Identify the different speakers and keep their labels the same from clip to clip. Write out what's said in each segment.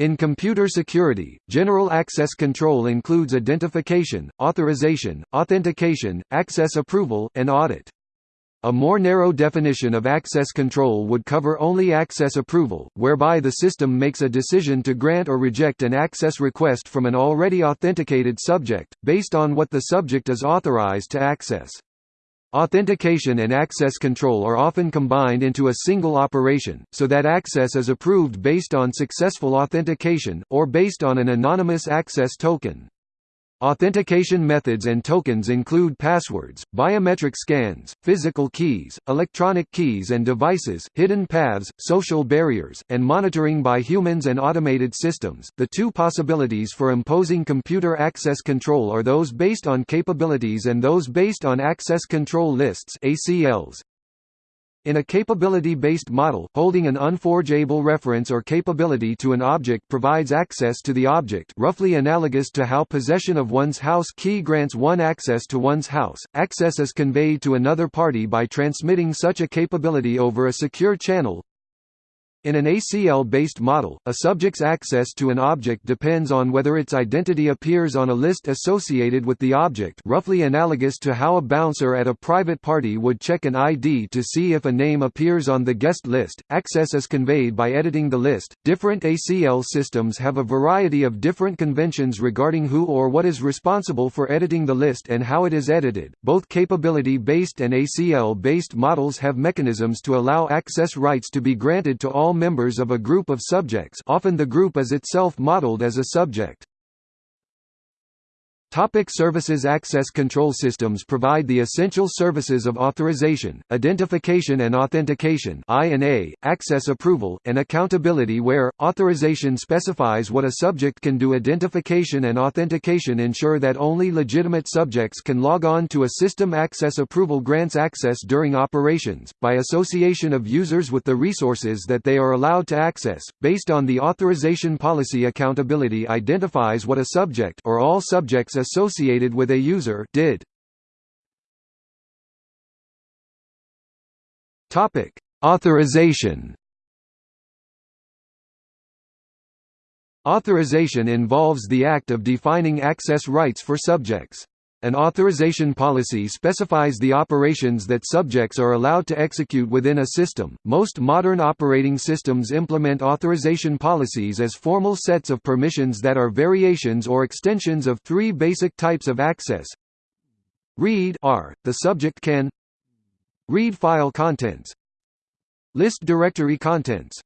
Speaker 1: In computer security, general access control includes identification, authorization, authentication, access approval, and audit. A more narrow definition of access control would cover only access approval, whereby the system makes a decision to grant or reject an access request from an already authenticated subject, based on what the subject is authorized to access. Authentication and access control are often combined into a single operation, so that access is approved based on successful authentication, or based on an anonymous access token. Authentication methods and tokens include passwords, biometric scans, physical keys, electronic keys and devices, hidden paths, social barriers, and monitoring by humans and automated systems. The two possibilities for imposing computer access control are those based on capabilities and those based on access control lists (ACLs). In a capability-based model, holding an unforgeable reference or capability to an object provides access to the object roughly analogous to how possession of one's house key grants one access to one's house. Access is conveyed to another party by transmitting such a capability over a secure channel, in an ACL-based model, a subject's access to an object depends on whether its identity appears on a list associated with the object roughly analogous to how a bouncer at a private party would check an ID to see if a name appears on the guest list. Access is conveyed by editing the list. Different ACL systems have a variety of different conventions regarding who or what is responsible for editing the list and how it is edited. Both capability-based and ACL-based models have mechanisms to allow access rights to be granted to all all members of a group of subjects often the group is itself modeled as a subject. Topic services Access control systems provide the essential services of authorization, identification and authentication (I&A), access approval, and accountability where, authorization specifies what a subject can do. Identification and authentication ensure that only legitimate subjects can log on to a system. Access approval grants access during operations, by association of users with the resources that they are allowed to access, based on the authorization policy. Accountability identifies what a subject or all subjects associated with a user did. Topic: Authorization. Authorization involves the act of defining access rights for subjects. An authorization policy specifies the operations that subjects are allowed to execute within a system. Most modern operating systems implement authorization policies as formal sets of permissions that are variations or extensions of three basic types of access. Read R, the subject can read file contents, list directory contents.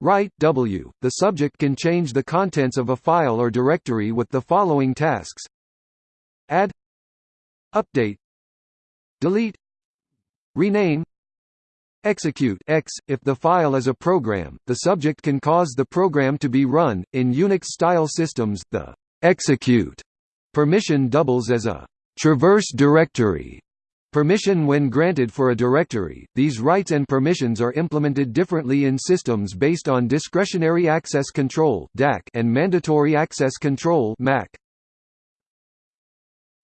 Speaker 1: Write W, the subject can change the contents of a file or directory with the following tasks add update delete rename execute x. If the file is a program the subject can cause the program to be run in unix style systems. The execute permission doubles as a traverse directory. Permission when granted for a directory. These rights and permissions are implemented differently in systems based on discretionary access control (DAC) and mandatory access control MAC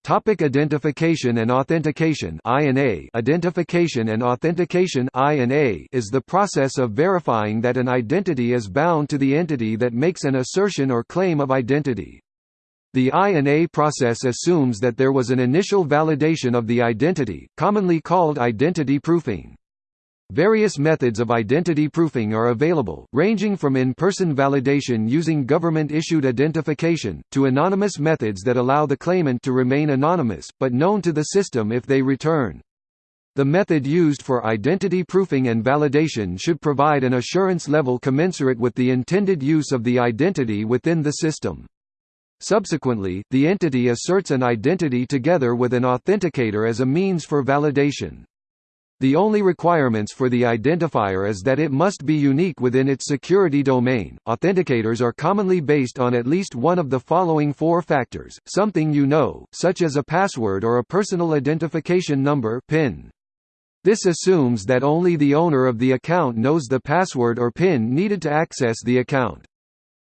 Speaker 1: Topic identification and authentication I&A Identification and authentication I&A is the process of verifying that an identity is bound to the entity that makes an assertion or claim of identity. The I&A process assumes that there was an initial validation of the identity, commonly called identity proofing. Various methods of identity proofing are available, ranging from in-person validation using government-issued identification, to anonymous methods that allow the claimant to remain anonymous, but known to the system if they return. The method used for identity proofing and validation should provide an assurance level commensurate with the intended use of the identity within the system. Subsequently, the entity asserts an identity together with an authenticator as a means for validation. The only requirements for the identifier is that it must be unique within its security domain. Authenticators are commonly based on at least one of the following four factors: something you know, such as a password or a personal identification number (PIN). This assumes that only the owner of the account knows the password or PIN needed to access the account.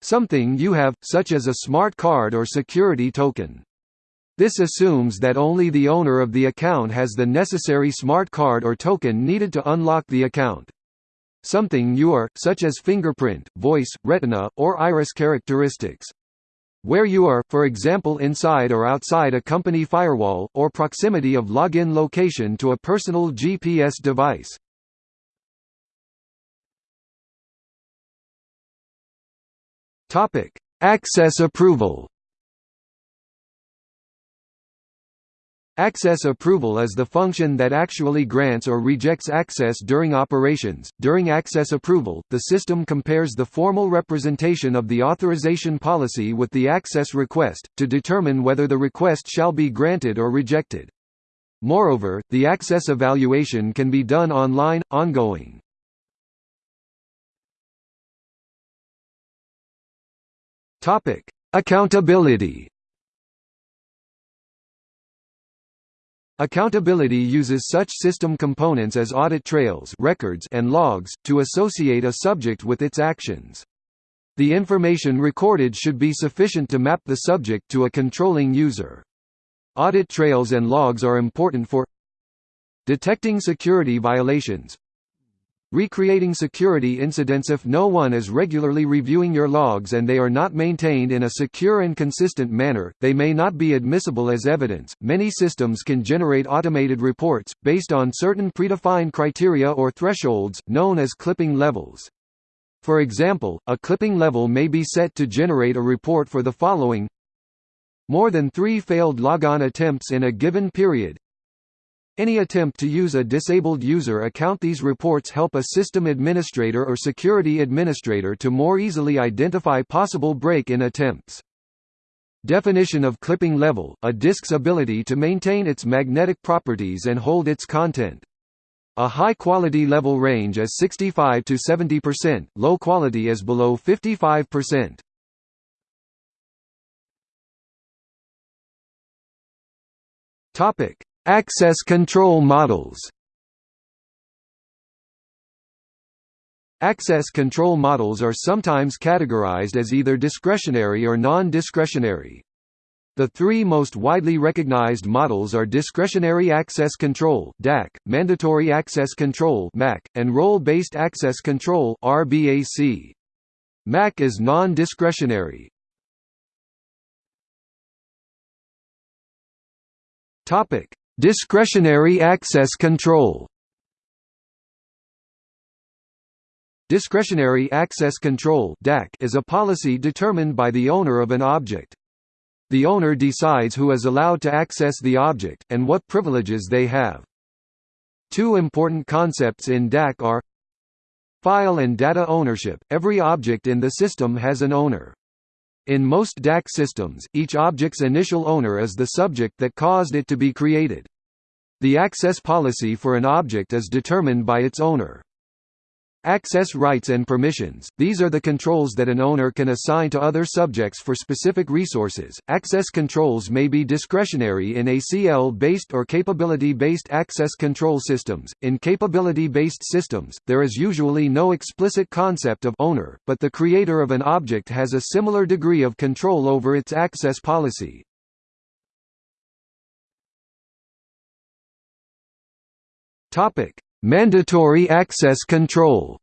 Speaker 1: Something you have, such as a smart card or security token. This assumes that only the owner of the account has the necessary smart card or token needed to unlock the account. something are, such as fingerprint, voice, retina, or iris characteristics. Where you are, for example inside or outside a company firewall, or proximity of login location to a personal GPS device. Access approval Access approval is the function that actually grants or rejects access during operations. During access approval, the system compares the formal representation of the authorization policy with the access request, to determine whether the request shall be granted or rejected. Moreover, the access evaluation can be done online, ongoing. Accountability Accountability uses such system components as audit trails records and logs, to associate a subject with its actions. The information recorded should be sufficient to map the subject to a controlling user. Audit trails and logs are important for detecting security violations, Recreating security incidents If no one is regularly reviewing your logs and they are not maintained in a secure and consistent manner, they may not be admissible as evidence. Many systems can generate automated reports, based on certain predefined criteria or thresholds, known as clipping levels. For example, a clipping level may be set to generate a report for the following more than three failed logon attempts in a given period, any attempt to use a disabled user account These reports help a system administrator or security administrator to more easily identify possible break-in attempts. Definition of clipping level, a disk's ability to maintain its magnetic properties and hold its content. A high quality level range is 65 to 70%, low quality is below 55%. Topic: Access control models Access control models are sometimes categorized as either discretionary or non-discretionary. The three most widely recognized models are Discretionary Access Control (DAC), Mandatory Access Control (MAC), and Role-Based Access Control (RBAC). MAC is non-discretionary. Topic: Discretionary access control Discretionary access control is a policy determined by the owner of an object. The owner decides who is allowed to access the object, and what privileges they have. Two important concepts in DAC are File and data ownership – Every object in the system has an owner. In most DAC systems, each object's initial owner is the subject that caused it to be created. The access policy for an object is determined by its owner. Access rights and permissions – These are the controls that an owner can assign to other subjects for specific resources. Access controls may be discretionary in ACL-based or capability-based access control systems. In capability-based systems, there is usually no explicit concept of owner, but the creator of an object has a similar degree of control over its access policy. Topic: Mandatory access control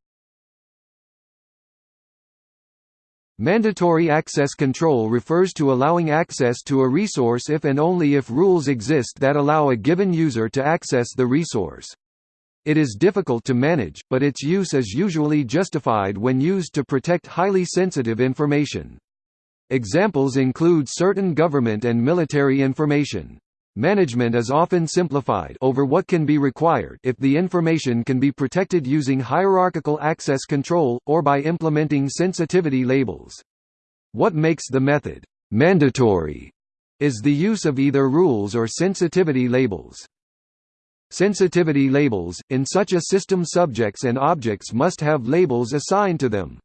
Speaker 1: Mandatory access control refers to allowing access to a resource if and only if rules exist that allow a given user to access the resource. It is difficult to manage, but its use is usually justified when used to protect highly sensitive information. Examples include certain government and military information. Management is often simplified over what can be required if the information can be protected using hierarchical access control, or by implementing sensitivity labels. What makes the method mandatory is the use of either rules or sensitivity labels. Sensitivity labels – In such a system subjects and objects must have labels assigned to them.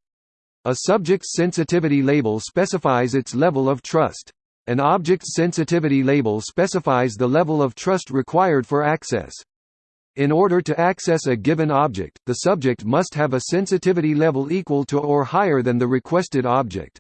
Speaker 1: A subject's sensitivity label specifies its level of trust. An object's sensitivity label specifies the level of trust required for access. In order to access a given object, the subject must have a sensitivity level equal to or higher than the requested object.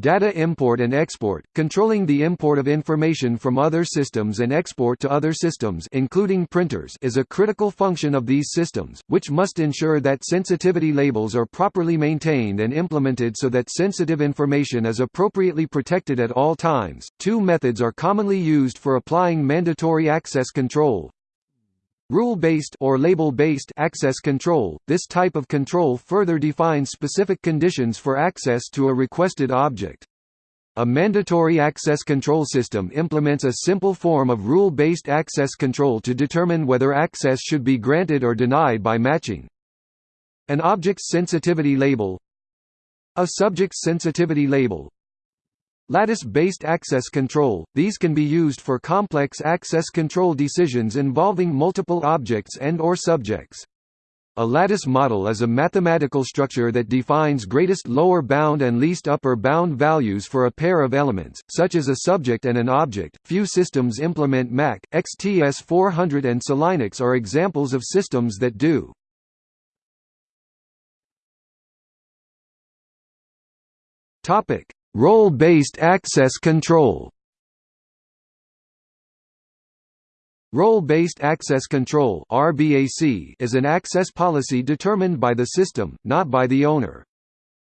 Speaker 1: Data import and export, controlling the import of information from other systems and export to other systems including printers is a critical function of these systems, which must ensure that sensitivity labels are properly maintained and implemented so that sensitive information is appropriately protected at all times. Two methods are commonly used for applying mandatory access control. Rule-based or label-based access control. This type of control further defines specific conditions for access to a requested object. A mandatory access control system implements a simple form of rule-based access control to determine whether access should be granted or denied by matching. An object's sensitivity label A subject's sensitivity label Lattice-based access control – These can be used for complex access control decisions involving multiple objects and or subjects. A lattice model is a mathematical structure that defines greatest lower bound and least upper bound values for a pair of elements, such as a subject and an object. Few systems implement MAC, XTS400 and SELinux are examples of systems that do. Topic: Role-based access control Role-based access control (RBAC) is an access policy determined by the system, not by the owner.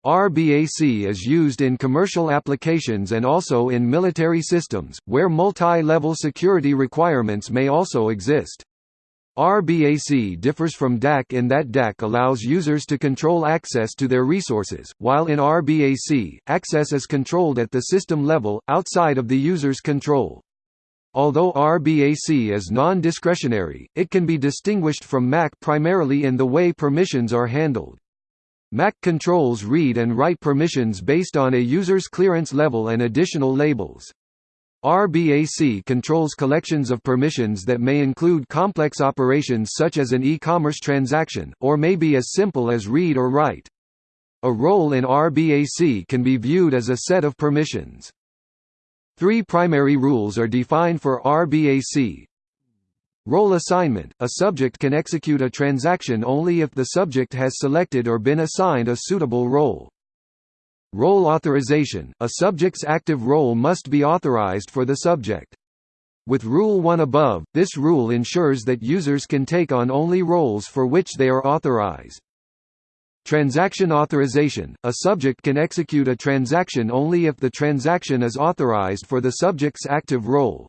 Speaker 1: RBAC is used in commercial applications and also in military systems, where multi-level security requirements may also exist. RBAC differs from DAC in that DAC allows users to control access to their resources, while in RBAC, access is controlled at the system level, outside of the user's control. Although RBAC is non-discretionary, it can be distinguished from MAC primarily in the way permissions are handled. MAC controls read and write permissions based on a user's clearance level and additional labels. RBAC controls collections of permissions that may include complex operations such as an e-commerce transaction, or may be as simple as read or write. A role in RBAC can be viewed as a set of permissions. Three primary rules are defined for RBAC. Role assignment – A subject can execute a transaction only if the subject has selected or been assigned a suitable role. Role authorization – A subject's active role must be authorized for the subject. With Rule 1 above, this rule ensures that users can take on only roles for which they are authorized. Transaction authorization – A subject can execute a transaction only if the transaction is authorized for the subject's active role.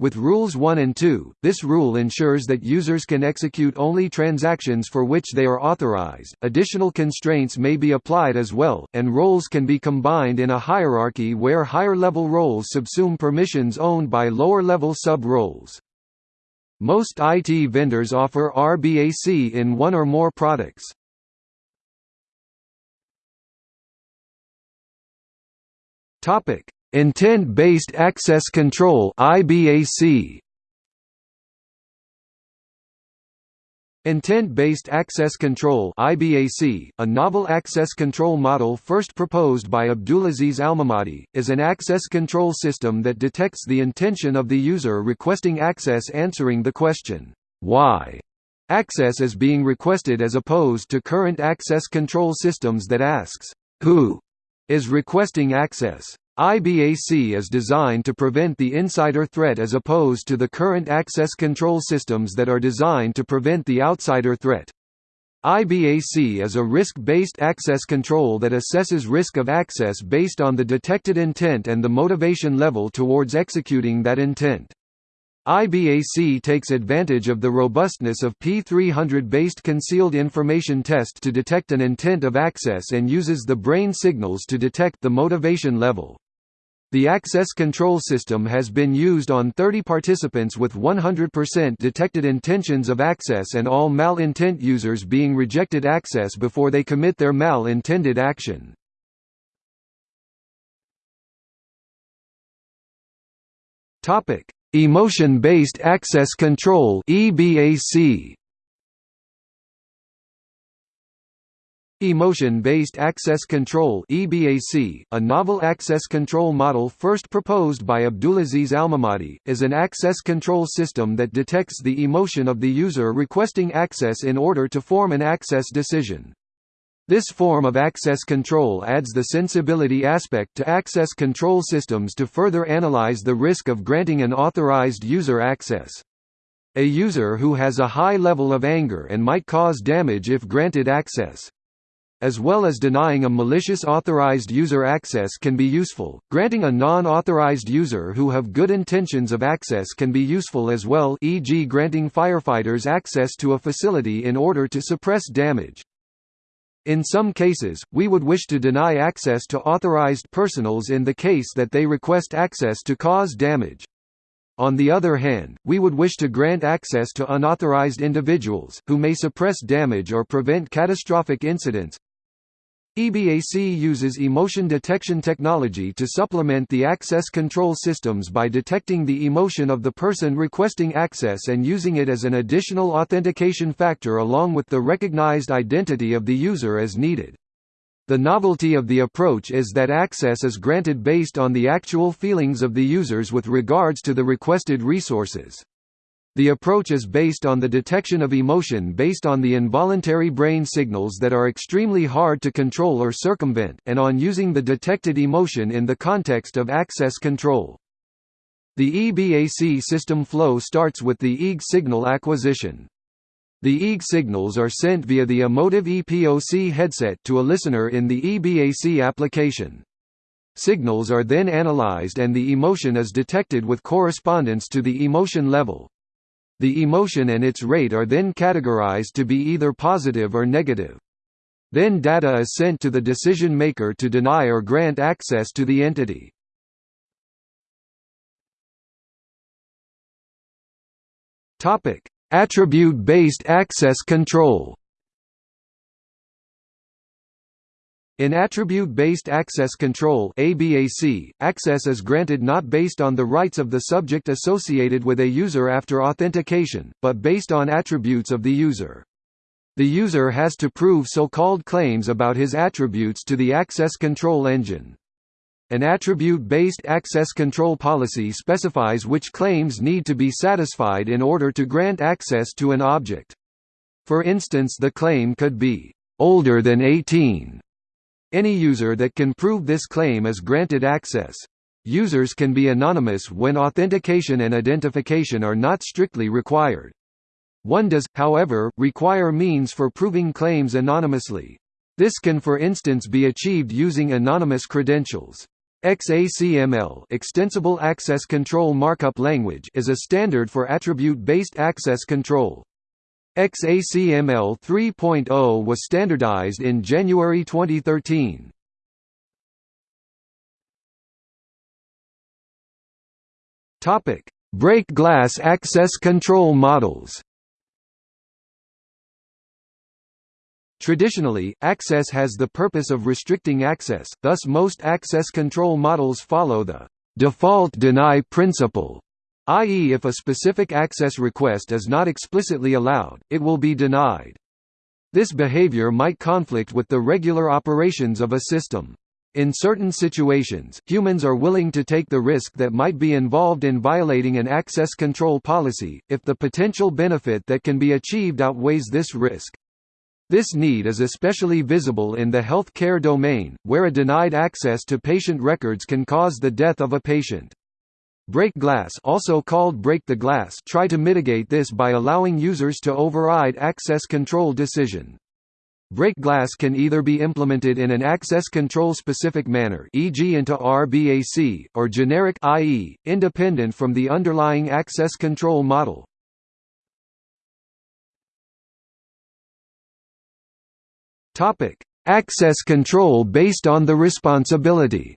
Speaker 1: With Rules 1 and 2, this rule ensures that users can execute only transactions for which they are authorized. Additional constraints may be applied as well, and roles can be combined in a hierarchy where higher level roles subsume permissions owned by lower level sub roles. Most IT vendors offer RBAC in one or more products. Topic: Intent-based access control (IBAC). Intent-based access control (IBAC), a novel access control model first proposed by Abdulaziz Almehmadi, is an access control system that detects the intention of the user requesting access answering the question, "Why?" access is being requested as opposed to current access control systems that asks, "Who?" is requesting access. IBAC is designed to prevent the insider threat as opposed to the current access control systems that are designed to prevent the outsider threat. IBAC is a risk-based access control that assesses risk of access based on the detected intent and the motivation level towards executing that intent. IBAC takes advantage of the robustness of P300-based concealed information test to detect an intent of access and uses the brain signals to detect the motivation level. The access control system has been used on 30 participants with 100% detected intentions of access and all mal-intent users being rejected access before they commit their mal-intended action. Emotion-based access control EBAC Emotion-Based Access Control (EBAC), a novel access control model first proposed by Abdulaziz Almehmadi, is an access control system that detects the emotion of the user requesting access in order to form an access decision. This form of access control adds the sensibility aspect to access control systems to further analyze the risk of granting an authorized user access. A user who has a high level of anger and might cause damage if granted access as well as denying a malicious authorized user access can be useful. Granting a non-authorized user who have good intentions of access can be useful as well e.g. granting firefighters access to a facility in order to suppress damage. In some cases, we would wish to deny access to authorized personals in the case that they request access to cause damage. On the other hand, we would wish to grant access to unauthorized individuals, who may suppress damage or prevent catastrophic incidents. EBAC uses emotion detection technology to supplement the access control systems by detecting the emotion of the person requesting access and using it as an additional authentication factor along with the recognized identity of the user as needed. The novelty of the approach is that access is granted based on the actual feelings of the users with regards to the requested resources. The approach is based on the detection of emotion based on the involuntary brain signals that are extremely hard to control or circumvent, and on using the detected emotion in the context of access control. The EBAC system flow starts with the EEG signal acquisition. The EEG signals are sent via the Emotiv EPOC headset to a listener in the EBAC application. Signals are then analyzed and the emotion is detected with correspondence to the emotion level. The emotion and its rate are then categorized to be either positive or negative. Then data is sent to the decision maker to deny or grant access to the entity. Attribute-based access control. In Attribute-Based Access Control ABAC, access is granted not based on the rights of the subject associated with a user after authentication, but based on attributes of the user. The user has to prove so-called claims about his attributes to the access control engine. An attribute-based access control policy specifies which claims need to be satisfied in order to grant access to an object. For instance the claim could be, "...older than 18", any user that can prove this claim is granted access. Users can be anonymous when authentication and identification are not strictly required. One does, however, require means for proving claims anonymously. This can for instance be achieved using anonymous credentials. XACML Extensible Access Control Markup Language is a standard for attribute-based access control. XACML 3.0 was standardized in January 2013. Topic: Break glass access control models. Traditionally, access has the purpose of restricting access, thus most access control models follow the default deny principle i.e. if a specific access request is not explicitly allowed, it will be denied. This behavior might conflict with the regular operations of a system. In certain situations, humans are willing to take the risk that might be involved in violating an access control policy, if the potential benefit that can be achieved outweighs this risk. This need is especially visible in the health care domain, where a denied access to patient records can cause the death of a patient. Break glass also called break the glass try to mitigate this by allowing users to override access control decision. Break glass can either be implemented in an access control specific manner e.g. into RBAC, or generic i.e., independent from the underlying access control model. Access control based on the responsibility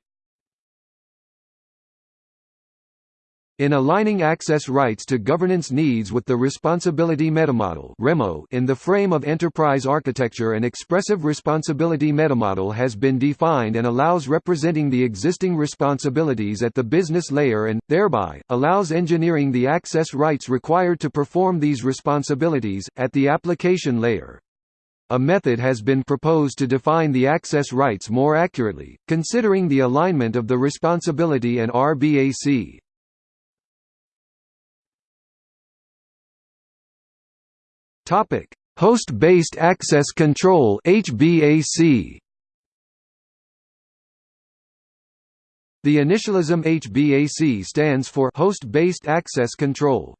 Speaker 1: In aligning access rights to governance needs with the responsibility metamodel in the frame of enterprise architecture an expressive responsibility metamodel has been defined and allows representing the existing responsibilities at the business layer and, thereby, allows engineering the access rights required to perform these responsibilities, at the application layer. A method has been proposed to define the access rights more accurately, considering the alignment of the responsibility and RBAC. Topic: Host-based access control HBAC The initialism HBAC stands for host-based access control.